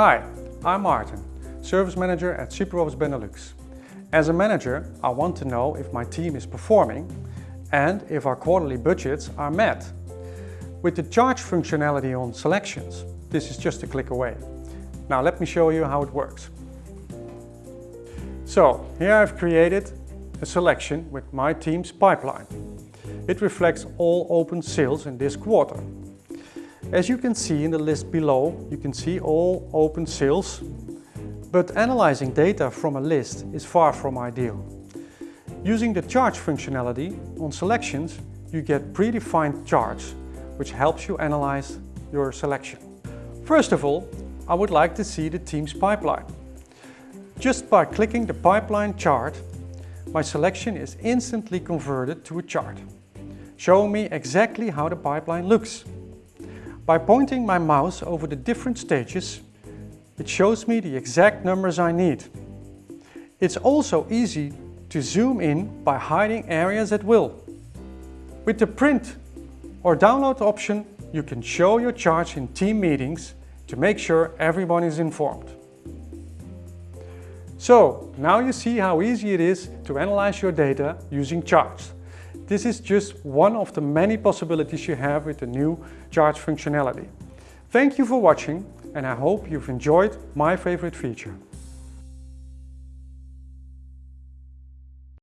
Hi, I'm Martin, Service Manager at SuperOffice Benelux. As a manager, I want to know if my team is performing and if our quarterly budgets are met. With the charts functionality on selections, this is just a click away. Now let me show you how it works. So here I've created a selection with my team's pipeline. It reflects all open sales in this quarter. As you can see in the list below, you can see all open sales, but analyzing data from a list is far from ideal. Using the charts functionality on selections, you get predefined charts, which helps you analyze your selection. First of all, I would like to see the team's pipeline. Just by clicking the pipeline chart, my selection is instantly converted to a chart, showing me exactly how the pipeline looks. By pointing my mouse over the different stages, it shows me the exact numbers I need. It's also easy to zoom in by hiding areas at will. With the print or download option, you can show your charts in team meetings to make sure everyone is informed. So, now you see how easy it is to analyze your data using charts. This is just one of the many possibilities you have with the new charts functionality. Thank you for watching and I hope you've enjoyed my favorite feature.